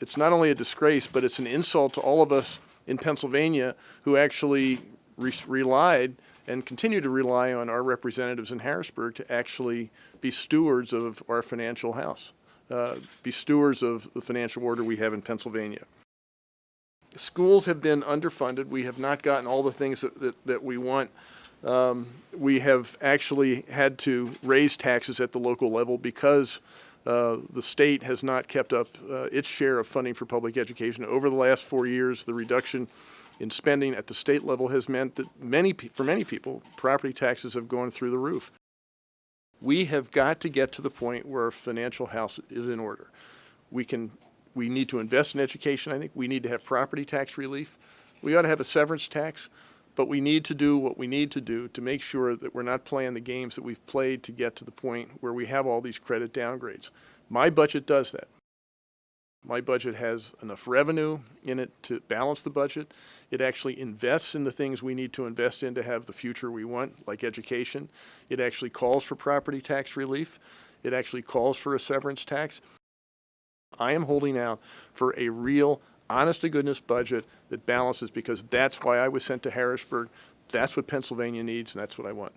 it's not only a disgrace, but it's an insult to all of us in Pennsylvania who actually re- relied and continue to rely on our representatives in Harrisburg to actually be stewards of our financial house, uh, be stewards of the financial order we have in Pennsylvania. Schools have been underfunded. We have not gotten all the things that, that, that we want. Um, we have actually had to raise taxes at the local level because uh, the state has not kept up uh, its share of funding for public education. Over the last four years, the reduction in spending at the state level has meant that many, for many people, property taxes have gone through the roof. We have got to get to the point where our financial house is in order. We can, we need to invest in education, I think. We need to have property tax relief. We ought to have a severance tax, but we need to do what we need to do to make sure that we're not playing the games that we've played to get to the point where we have all these credit downgrades. My budget does that. My budget has enough revenue in it to balance the budget. It actually invests in the things we need to invest in to have the future we want, like education. It actually calls for property tax relief. It actually calls for a severance tax. I am holding out for a real, honest to goodness budget that balances because that's why I was sent to Harrisburg. That's what Pennsylvania needs and that's what I want.